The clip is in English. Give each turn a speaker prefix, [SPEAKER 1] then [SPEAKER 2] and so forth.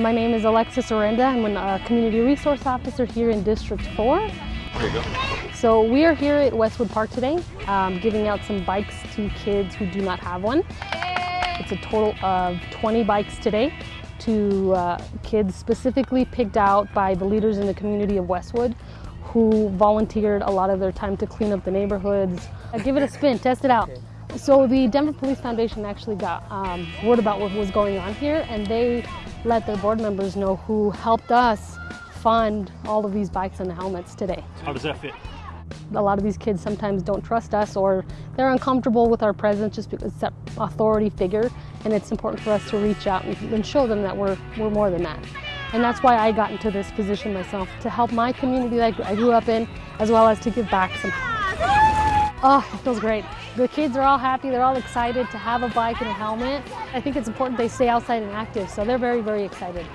[SPEAKER 1] My name is Alexis Orenda. I'm a community resource officer here in District 4.
[SPEAKER 2] There you go.
[SPEAKER 1] So we are here at Westwood Park today, um, giving out some bikes to kids who do not have one. It's a total of 20 bikes today to uh, kids specifically picked out by the leaders in the community of Westwood who volunteered a lot of their time to clean up the neighborhoods. Uh, give it a spin, test it out. So the Denver Police Foundation actually got um, word about what was going on here and they let their board members know who helped us fund all of these bikes and helmets today.
[SPEAKER 2] How does that fit?
[SPEAKER 1] A lot of these kids sometimes don't trust us or they're uncomfortable with our presence just because it's that authority figure and it's important for us to reach out and, show them that we're, we're more than that. And that's why I got into this position myself, to help my community that I grew up in, as well as to give back some. Oh, it feels great. The kids are all happy, they're all excited to have a bike and a helmet. I think it's important they stay outside and active, so they're very, very excited.